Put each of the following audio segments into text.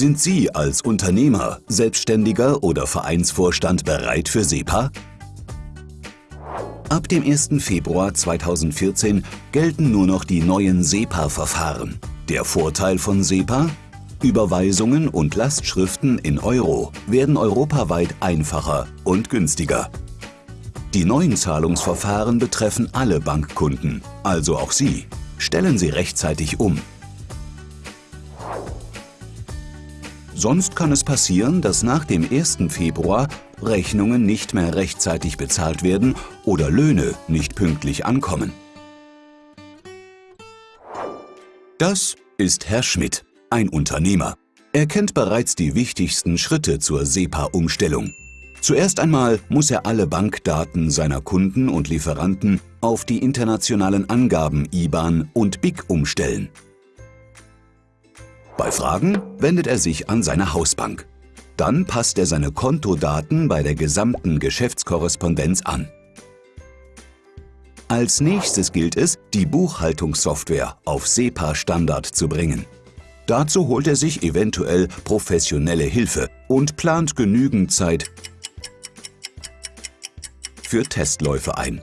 Sind Sie als Unternehmer, Selbstständiger oder Vereinsvorstand bereit für SEPA? Ab dem 1. Februar 2014 gelten nur noch die neuen SEPA-Verfahren. Der Vorteil von SEPA? Überweisungen und Lastschriften in Euro werden europaweit einfacher und günstiger. Die neuen Zahlungsverfahren betreffen alle Bankkunden, also auch Sie. Stellen Sie rechtzeitig um. Sonst kann es passieren, dass nach dem 1. Februar Rechnungen nicht mehr rechtzeitig bezahlt werden oder Löhne nicht pünktlich ankommen. Das ist Herr Schmidt, ein Unternehmer. Er kennt bereits die wichtigsten Schritte zur SEPA-Umstellung. Zuerst einmal muss er alle Bankdaten seiner Kunden und Lieferanten auf die internationalen Angaben IBAN und BIC umstellen. Bei Fragen wendet er sich an seine Hausbank. Dann passt er seine Kontodaten bei der gesamten Geschäftskorrespondenz an. Als nächstes gilt es, die Buchhaltungssoftware auf SEPA-Standard zu bringen. Dazu holt er sich eventuell professionelle Hilfe und plant genügend Zeit für Testläufe ein.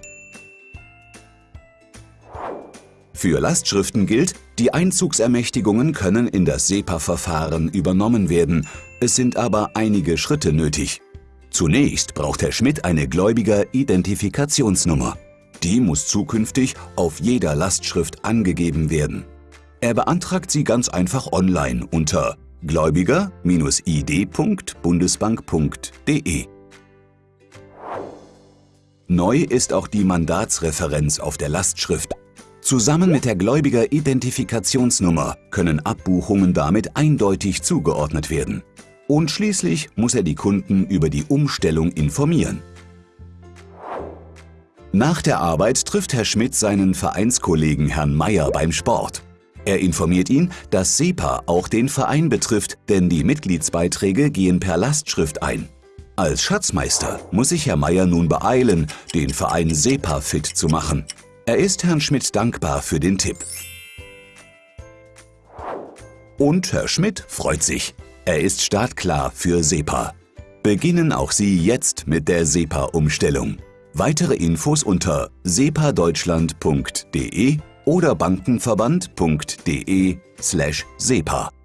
Für Lastschriften gilt, die Einzugsermächtigungen können in das SEPA-Verfahren übernommen werden, es sind aber einige Schritte nötig. Zunächst braucht Herr Schmidt eine Gläubiger-Identifikationsnummer. Die muss zukünftig auf jeder Lastschrift angegeben werden. Er beantragt sie ganz einfach online unter gläubiger-id.bundesbank.de. Neu ist auch die Mandatsreferenz auf der Lastschrift Zusammen mit der Gläubiger-Identifikationsnummer können Abbuchungen damit eindeutig zugeordnet werden. Und schließlich muss er die Kunden über die Umstellung informieren. Nach der Arbeit trifft Herr Schmidt seinen Vereinskollegen Herrn Meyer beim Sport. Er informiert ihn, dass SEPA auch den Verein betrifft, denn die Mitgliedsbeiträge gehen per Lastschrift ein. Als Schatzmeister muss sich Herr Meyer nun beeilen, den Verein SEPA fit zu machen. Er ist Herrn Schmidt dankbar für den Tipp. Und Herr Schmidt freut sich. Er ist startklar für SEPA. Beginnen auch Sie jetzt mit der SEPA-Umstellung. Weitere Infos unter sepadeutschland.de oder bankenverband.de/sepa.